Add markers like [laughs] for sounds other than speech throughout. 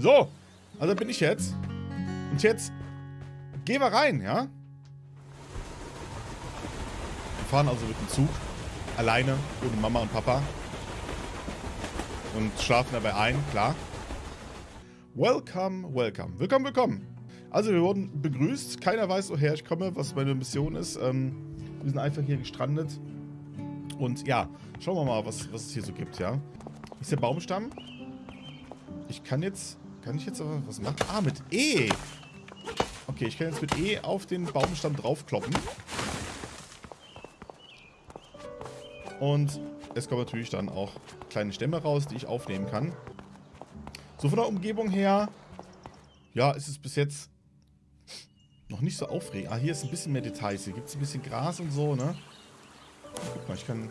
So, also bin ich jetzt. Und jetzt gehen wir rein, ja? Wir fahren also mit dem Zug. Alleine, ohne Mama und Papa. Und schlafen dabei ein, klar. Welcome, welcome. Willkommen, willkommen. Also wir wurden begrüßt. Keiner weiß, woher ich komme, was meine Mission ist. Ähm, wir sind einfach hier gestrandet. Und ja, schauen wir mal, was, was es hier so gibt, ja. Ist der Baumstamm. Ich kann jetzt... Kann ich jetzt aber was machen? Ah, mit E. Okay, ich kann jetzt mit E auf den Baumstamm draufkloppen. Und es kommen natürlich dann auch kleine Stämme raus, die ich aufnehmen kann. So von der Umgebung her, ja, ist es bis jetzt noch nicht so aufregend. Ah, hier ist ein bisschen mehr Details. Hier gibt es ein bisschen Gras und so, ne? Guck mal, ich kann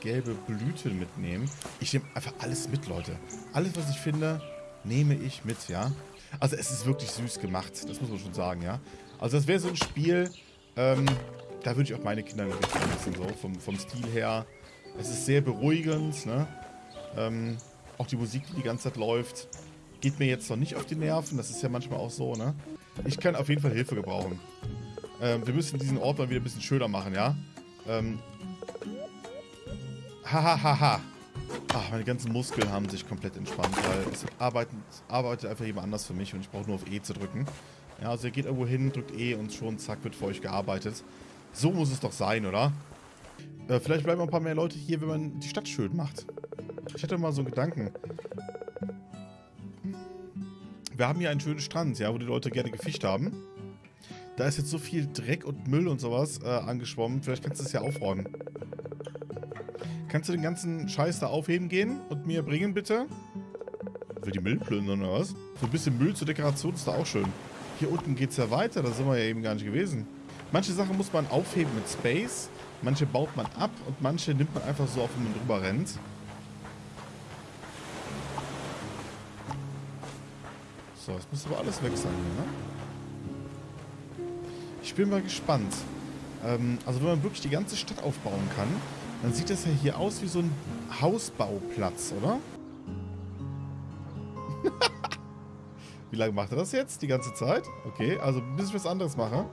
gelbe Blüten mitnehmen. Ich nehme einfach alles mit, Leute. Alles, was ich finde, nehme ich mit, ja? Also es ist wirklich süß gemacht, das muss man schon sagen, ja? Also das wäre so ein Spiel, ähm, da würde ich auch meine Kinder wirklich vermissen, so vom, vom Stil her. Es ist sehr beruhigend, ne? Ähm, auch die Musik, die die ganze Zeit läuft, geht mir jetzt noch nicht auf die Nerven. Das ist ja manchmal auch so, ne? Ich kann auf jeden Fall Hilfe gebrauchen. Ähm, wir müssen diesen Ort mal wieder ein bisschen schöner machen, ja? Ähm. Hahaha. Ha, ha. Ach, meine ganzen Muskeln haben sich komplett entspannt, weil es arbeitet, arbeitet einfach jemand anders für mich und ich brauche nur auf E zu drücken. Ja, also ihr geht irgendwo hin, drückt E und schon zack wird für euch gearbeitet. So muss es doch sein, oder? Äh, vielleicht bleiben ein paar mehr Leute hier, wenn man die Stadt schön macht. Ich hatte mal so einen Gedanken. Wir haben hier einen schönen Strand, ja, wo die Leute gerne gefischt haben. Da ist jetzt so viel Dreck und Müll und sowas äh, angeschwommen. Vielleicht kannst du es ja aufräumen. Kannst du den ganzen Scheiß da aufheben gehen und mir bringen, bitte? Will die Müll plündern oder was? So ein bisschen Müll zur Dekoration ist da auch schön. Hier unten geht es ja weiter, da sind wir ja eben gar nicht gewesen. Manche Sachen muss man aufheben mit Space, manche baut man ab und manche nimmt man einfach so auf, wenn man drüber rennt. So, das muss aber alles weg sein hier, ne? Ich bin mal gespannt. Ähm, also wenn man wirklich die ganze Stadt aufbauen kann, dann sieht das ja hier aus wie so ein Hausbauplatz, oder? [laughs] wie lange macht er das jetzt? Die ganze Zeit? Okay, also bis ich was anderes mache.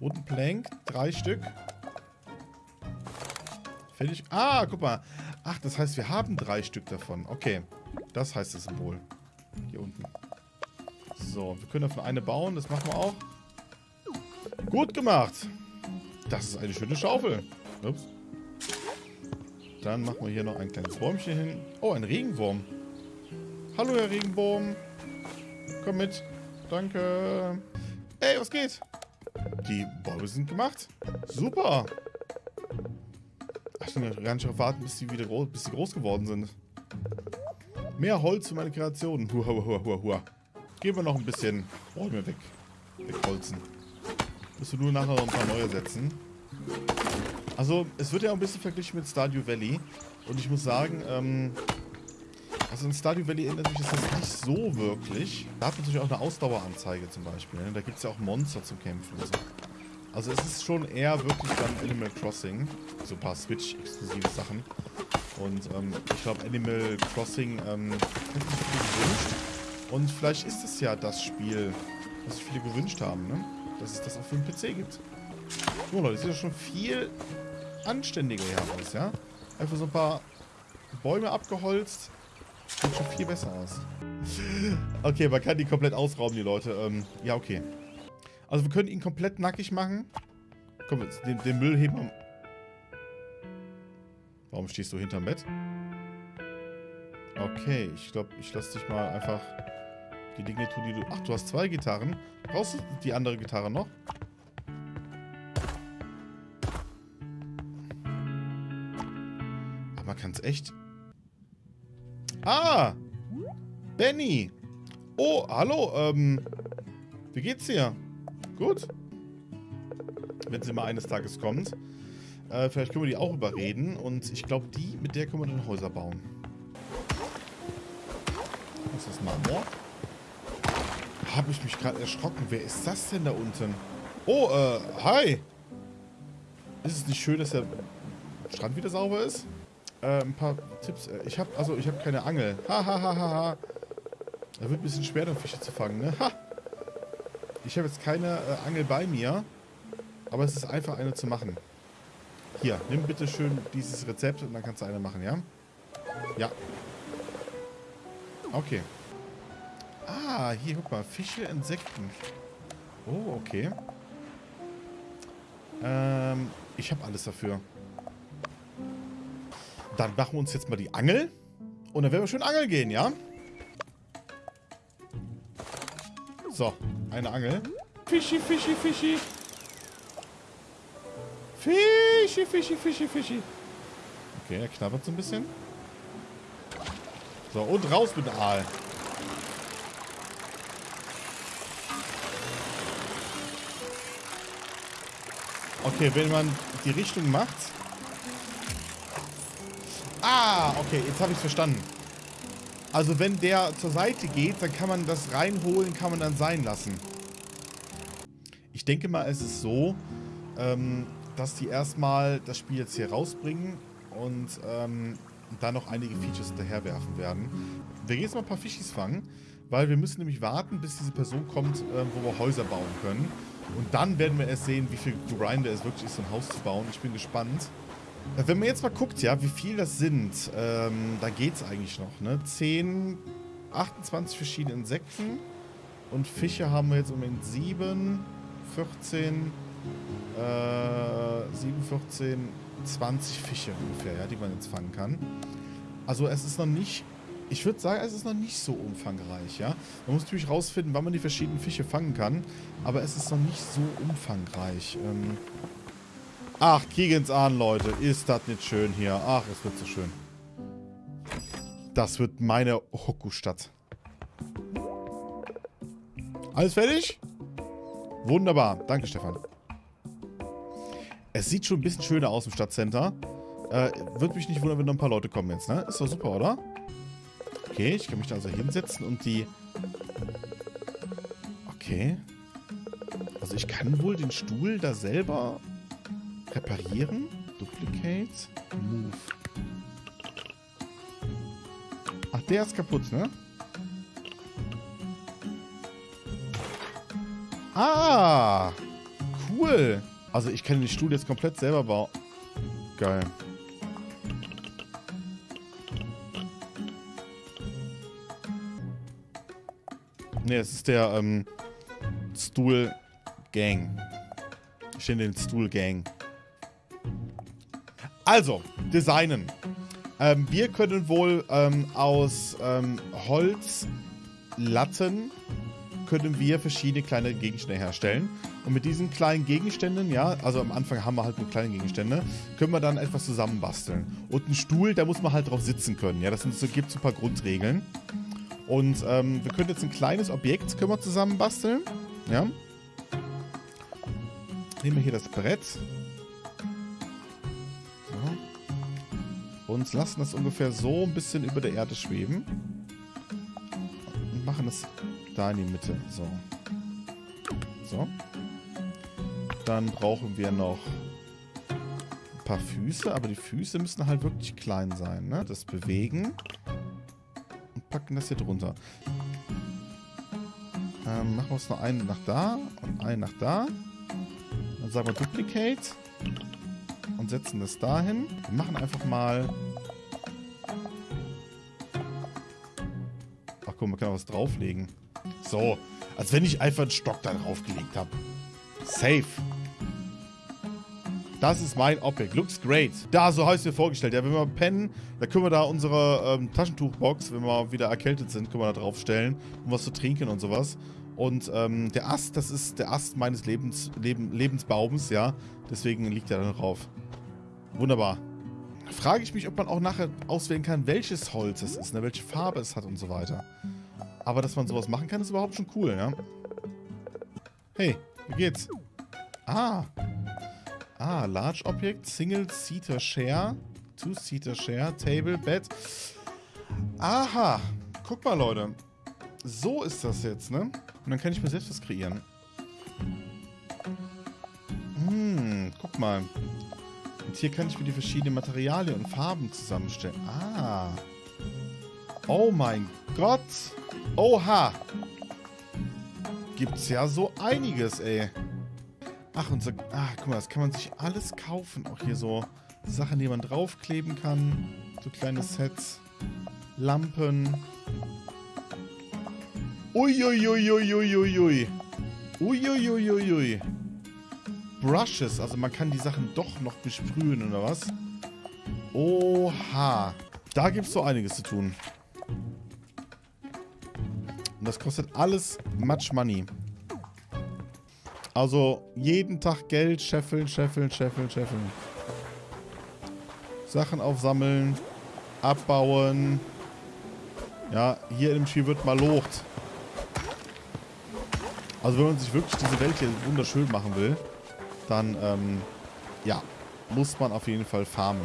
Roten Plank, drei Stück. Fertig. Ah, guck mal. Ach, das heißt, wir haben drei Stück davon. Okay, das heißt das Symbol. Hier unten. So, wir können davon eine bauen. Das machen wir auch. Gut gemacht. Das ist eine schöne Schaufel. Ups. Dann machen wir hier noch ein kleines Bäumchen hin. Oh, ein Regenwurm. Hallo, Herr Regenwurm. Komm mit. Danke. Ey, was geht? Die Bäume sind gemacht. Super. Ach, ich kann darauf warten, bis sie wieder groß, bis sie groß geworden sind. Mehr Holz für meine Kreationen. Hua, hua, hua, hua. Gehen wir noch ein bisschen Bäume weg. Wegholzen. Musst du nur nachher noch ein paar neue setzen. Also, es wird ja auch ein bisschen verglichen mit Stardew Valley. Und ich muss sagen, ähm, also in Stardew Valley erinnert mich das nicht so wirklich. Da hat man natürlich auch eine Ausdaueranzeige zum Beispiel. Ne? Da gibt es ja auch Monster zum Kämpfen so. Also es ist schon eher wirklich dann Animal Crossing. So ein paar Switch-exklusive Sachen. Und ähm, ich glaube, Animal Crossing ähm, hat sich gewünscht. Und vielleicht ist es ja das Spiel, was sich viele gewünscht haben, ne? Dass es das auch für den PC gibt. So Leute, das sieht ja schon viel anständiger hier aus, ja? Einfach so ein paar Bäume abgeholzt. Sieht schon viel besser aus. [laughs] Okay, man kann die komplett ausrauben, die Leute. Ähm, ja, okay. Also wir können ihn komplett nackig machen. Komm, den, den Müll heben wir... Warum stehst du hinterm Bett? Okay, ich glaube, ich lasse dich mal einfach die Dinge tun, die du... Ach, du hast zwei Gitarren. Brauchst du die andere Gitarre noch? Aber man kann es echt... Ah! Benny! Oh, hallo, ähm... Wie geht's dir? Gut. Wenn sie mal eines Tages kommt. Äh, vielleicht können wir die auch überreden. Und ich glaube, die, mit der können wir dann Häuser bauen. Was ist das, Marmor? Habe ich mich gerade erschrocken. Wer ist das denn da unten? Oh, äh, hi. Ist es nicht schön, dass der Strand wieder sauber ist? äh, ein paar Tipps. Äh, ich habe also ich habe keine Angel. Ha ha ha ha ha. Da wird ein bisschen schwer, dann Fische zu fangen, ne? Ha! Ich habe jetzt keine äh, Angel bei mir, aber es ist einfach eine zu machen. Hier, nimm bitte schön dieses Rezept und dann kannst du eine machen, ja? Ja. Okay. Ah, hier, guck mal. Fische, Insekten. Oh, okay. Ähm, ich habe alles dafür. Dann machen wir uns jetzt mal die Angel. Und dann werden wir schön angeln gehen, ja? So, eine Angel. Fischi, Fischi, Fischi. Fischi, Fischi, Fischi, Fischi. Okay, er knabbert so ein bisschen. So, und raus mit dem Aal. Okay, wenn man die Richtung macht. Ah, okay, jetzt habe ich es verstanden. Also wenn der zur Seite geht, dann kann man das reinholen, kann man dann sein lassen. Ich denke mal, es ist so, ähm, dass die erstmal das Spiel jetzt hier rausbringen und ähm, dann noch einige Features hinterherwerfen werden. Wir gehen jetzt mal ein paar Fischis fangen, weil wir müssen nämlich warten, bis diese Person kommt, äh, wo wir Häuser bauen können. Und dann werden wir erst sehen, wie viel Grinder es wirklich ist, so ein Haus zu bauen. Ich bin gespannt. Äh, wenn man jetzt mal guckt, ja, wie viel das sind, ähm, da geht es eigentlich noch, ne? 10, 28 verschiedene Insekten und Fische haben wir jetzt im Moment 7, 14, äh, 7, 14, 20 Fische ungefähr, ja, die man jetzt fangen kann. Also es ist noch nicht ich würde sagen, es ist noch nicht so umfangreich, ja. Man muss natürlich rausfinden, wann man die verschiedenen Fische fangen kann. Aber es ist noch nicht so umfangreich. Ähm Ach, Kegans an, Leute. Ist das nicht schön hier. Ach, es wird so schön. Das wird meine Hoku-Stadt. Alles fertig? Wunderbar. Danke, Stefan. Es sieht schon ein bisschen schöner aus im Stadtcenter. Äh, Würde mich nicht wundern, wenn noch ein paar Leute kommen jetzt, ne? Ist doch super, oder? Okay, ich kann mich da also hinsetzen und die... Okay. Also ich kann wohl den Stuhl da selber reparieren. Duplicate. Move. Ach, der ist kaputt, ne? Ah! Cool! Also ich kann den Stuhl jetzt komplett selber bauen. Geil. Ne, es ist der ähm, Stool Gang. Ich stehe den Stool Gang. Also, designen. Ähm, wir können wohl ähm, aus ähm, Holzlatten können wir verschiedene kleine Gegenstände herstellen. Und mit diesen kleinen Gegenständen, ja, also am Anfang haben wir halt nur kleine Gegenstände, können wir dann etwas zusammenbasteln. Und ein Stuhl, da muss man halt drauf sitzen können, ja. Das sind, so, gibt so ein paar Grundregeln. Und ähm, wir können jetzt ein kleines Objekt können wir zusammen basteln. Ja. Nehmen wir hier das Brett. So. Und lassen das ungefähr so ein bisschen über der Erde schweben. Und machen es da in die Mitte. So. So. Dann brauchen wir noch ein paar Füße, aber die Füße müssen halt wirklich klein sein. Ne? Das Bewegen packen das hier drunter. Ähm, machen wir uns noch einen nach da und einen nach da. Dann sagen wir Duplicate. Und setzen das dahin. Wir machen einfach mal... Ach guck, man kann auch was drauflegen. So, als wenn ich einfach einen Stock da draufgelegt habe. Safe. Das ist mein Objekt. Looks great. Da, so habe ich es mir vorgestellt. Ja, wenn wir pennen, da können wir da unsere ähm, Taschentuchbox, wenn wir wieder erkältet sind, können wir da draufstellen, um was zu trinken und sowas. Und ähm, der Ast, das ist der Ast meines Lebens, Leben, Lebensbaums, ja. Deswegen liegt er da drauf. Wunderbar. Frage ich mich, ob man auch nachher auswählen kann, welches Holz es ist, ne, welche Farbe es hat und so weiter. Aber dass man sowas machen kann, ist überhaupt schon cool, ja. Hey, wie geht's? Ah, Ah, Large Object, Single Seater Share, Two Seater Share, Table, Bed. Aha, guck mal Leute. So ist das jetzt, ne? Und dann kann ich mir selbst was kreieren. Hm, guck mal. Und hier kann ich mir die verschiedenen Materialien und Farben zusammenstellen. Ah. Oh mein Gott. Oha. Gibt's ja so einiges, ey. Ach, und ach, guck mal, das kann man sich alles kaufen. Auch hier so Sachen, die man draufkleben kann. So kleine Sets. Lampen. Uiuiuiuiuiui. Uiuiuiui. Brushes, also man kann die Sachen doch noch besprühen, oder was? Oha. Da gibt es so einiges zu tun. Und das kostet alles much money. Also jeden Tag Geld scheffeln, scheffeln, scheffeln, scheffeln. Sachen aufsammeln, abbauen. Ja, hier im Spiel wird mal locht. Also wenn man sich wirklich diese Welt hier wunderschön machen will, dann, ähm, ja, muss man auf jeden Fall farmen.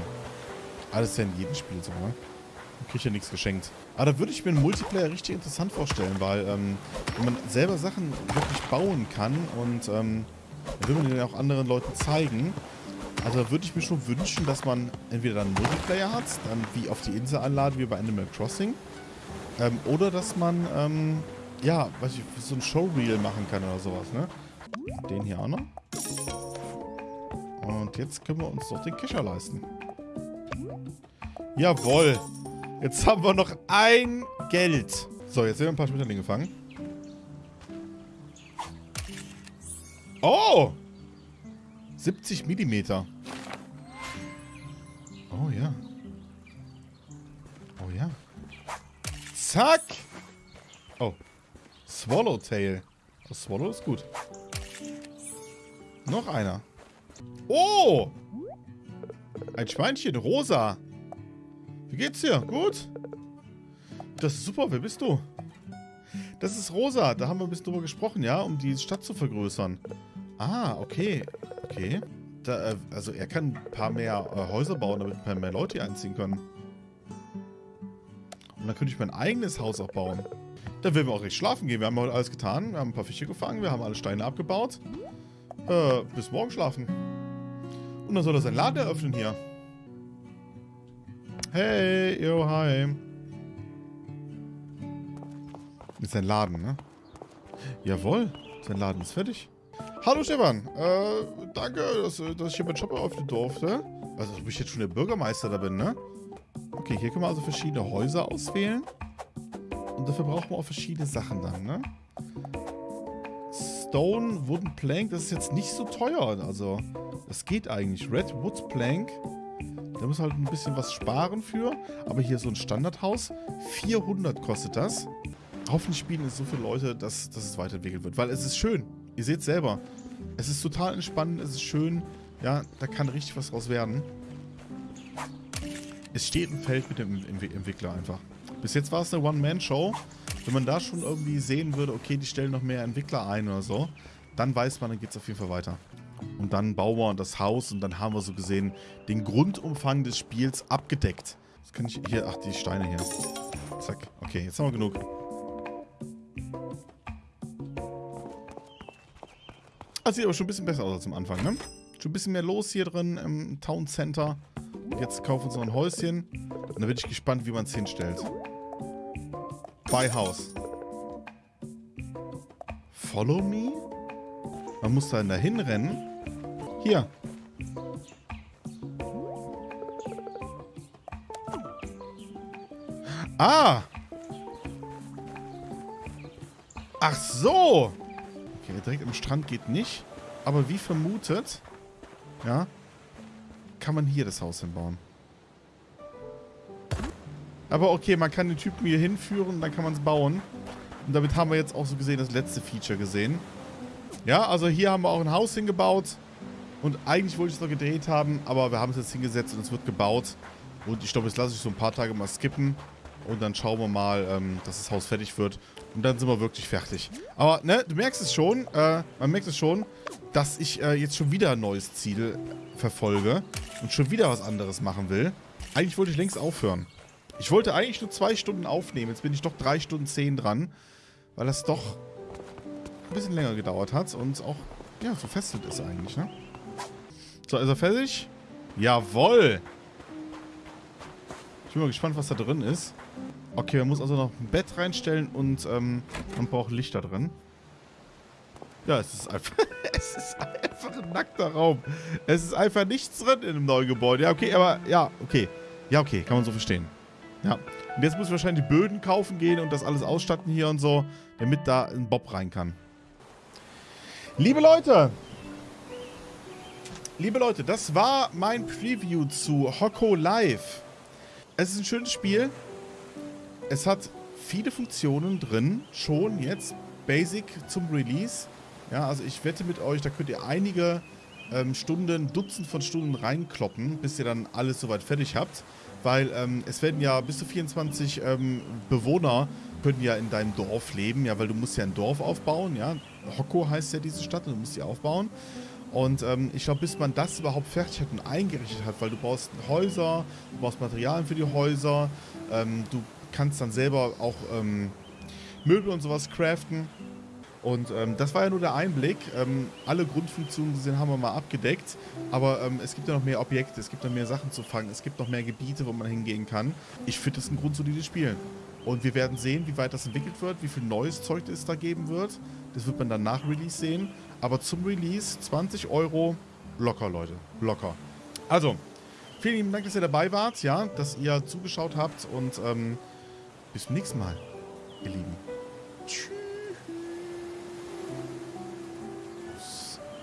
Alles ja in jedem Spiel so, ne? Man kriegt ja nichts geschenkt. Aber da würde ich mir einen Multiplayer richtig interessant vorstellen, weil, ähm, wenn man selber Sachen wirklich bauen kann und, ähm, will man den auch anderen Leuten zeigen. Also da würde ich mir schon wünschen, dass man entweder dann einen Multiplayer hat, dann wie auf die Insel einladen, wie bei Animal Crossing. Ähm, oder dass man, ähm, ja, weiß ich, so ein Showreel machen kann oder sowas, ne? Den hier auch noch. Und jetzt können wir uns doch den Kescher leisten. Jawohl. Jetzt haben wir noch ein Geld. So, jetzt werden wir ein paar Schmetterlinge fangen. Oh! 70 Millimeter. Oh ja. Oh ja. Zack! Oh. Swallowtail. Das oh, Swallow ist gut. Noch einer. Oh! Ein Schweinchen, rosa. Geht's dir? Gut? Das ist super. Wer bist du? Das ist Rosa. Da haben wir ein bisschen drüber gesprochen, ja? Um die Stadt zu vergrößern. Ah, okay. Okay. Da, äh, also er kann ein paar mehr äh, Häuser bauen, damit ein paar mehr Leute einziehen können. Und dann könnte ich mein eigenes Haus auch bauen. Da werden wir auch recht schlafen gehen. Wir haben heute alles getan. Wir haben ein paar Fische gefangen. Wir haben alle Steine abgebaut. Äh, bis morgen schlafen. Und dann soll er seinen Laden eröffnen hier. Hey, yo, hi. Ist sein Laden, ne? Jawohl, sein Laden ist fertig. Hallo Stefan, äh, danke, dass, dass ich hier meinen Shop eröffnen durfte. Also, ob ich jetzt schon der Bürgermeister da bin, ne? Okay, hier können wir also verschiedene Häuser auswählen. Und dafür brauchen wir auch verschiedene Sachen dann, ne? Stone Wooden Plank, das ist jetzt nicht so teuer. Also, das geht eigentlich. Red Wood Plank, da muss halt ein bisschen was sparen für. Aber hier so ein Standardhaus, 400 kostet das. Hoffentlich spielen es so viele Leute, dass, dass es weiterentwickelt wird. Weil es ist schön. Ihr seht selber. Es ist total entspannend, es ist schön. Ja, da kann richtig was draus werden. Es steht ein Feld mit dem Entwickler einfach. Bis jetzt war es eine One-Man-Show. Wenn man da schon irgendwie sehen würde, okay, die stellen noch mehr Entwickler ein oder so, dann weiß man, dann geht es auf jeden Fall weiter. Und dann bauen wir das Haus und dann haben wir so gesehen den Grundumfang des Spiels abgedeckt. Das kann ich hier, ach, die Steine hier. Zack. Okay, jetzt haben wir genug. Das sieht aber schon ein bisschen besser aus als am Anfang, ne? Schon ein bisschen mehr los hier drin im Town Center. Jetzt kaufen wir uns noch ein Häuschen. Und dann bin ich gespannt, wie man es hinstellt. Bei Haus. Follow me? Man muss dann dahin rennen. Hier. Ah! Ach so! Okay, direkt am Strand geht nicht. Aber wie vermutet, ja, kann man hier das Haus hinbauen. Aber okay, man kann den Typen hier hinführen, dann kann man es bauen. Und damit haben wir jetzt auch so gesehen das letzte Feature gesehen. Ja, also hier haben wir auch ein Haus hingebaut. Und eigentlich wollte ich es noch gedreht haben, aber wir haben es jetzt hingesetzt und es wird gebaut. Und ich glaube, jetzt lasse ich so ein paar Tage mal skippen. Und dann schauen wir mal, ähm, dass das Haus fertig wird. Und dann sind wir wirklich fertig. Aber, ne, du merkst es schon, äh, man merkt es schon, dass ich äh, jetzt schon wieder ein neues Ziel verfolge. Und schon wieder was anderes machen will. Eigentlich wollte ich längst aufhören. Ich wollte eigentlich nur zwei Stunden aufnehmen. Jetzt bin ich doch drei Stunden zehn dran. Weil das doch ein bisschen länger gedauert hat und auch, ja, so ist eigentlich, ne? So, ist er fertig? Jawoll. Ich bin mal gespannt, was da drin ist. Okay, man muss also noch ein Bett reinstellen und ähm, man braucht Lichter drin. Ja, es ist einfach, [laughs] es ist einfach ein nackter Raum. Es ist einfach nichts drin in einem neuen Gebäude. Ja, okay, aber ja, okay. Ja, okay, kann man so verstehen. Ja. Und jetzt muss ich wahrscheinlich die Böden kaufen gehen und das alles ausstatten hier und so, damit da ein Bob rein kann. Liebe Leute, liebe Leute, das war mein Preview zu Hocko Live. Es ist ein schönes Spiel. Es hat viele Funktionen drin, schon jetzt basic zum Release. Ja, also ich wette mit euch, da könnt ihr einige ähm, Stunden, Dutzend von Stunden reinkloppen, bis ihr dann alles soweit fertig habt. Weil ähm, es werden ja bis zu 24 ähm, Bewohner können ja in deinem Dorf leben, ja, weil du musst ja ein Dorf aufbauen, ja. Hokko heißt ja diese Stadt und du musst sie aufbauen. Und ähm, ich glaube, bis man das überhaupt fertig hat und eingerichtet hat, weil du brauchst Häuser, du brauchst Materialien für die Häuser, ähm, du kannst dann selber auch ähm, Möbel und sowas craften. Und ähm, das war ja nur der Einblick. Ähm, alle Grundfunktionen gesehen haben wir mal abgedeckt. Aber ähm, es gibt ja noch mehr Objekte, es gibt noch mehr Sachen zu fangen, es gibt noch mehr Gebiete, wo man hingehen kann. Ich finde das ein grundsolides Spiel. Und wir werden sehen, wie weit das entwickelt wird, wie viel neues Zeug es da geben wird. Das wird man dann nach Release sehen. Aber zum Release 20 Euro locker, Leute. Locker. Also, vielen lieben Dank, dass ihr dabei wart, ja, dass ihr zugeschaut habt und ähm, bis zum nächsten Mal, ihr Lieben.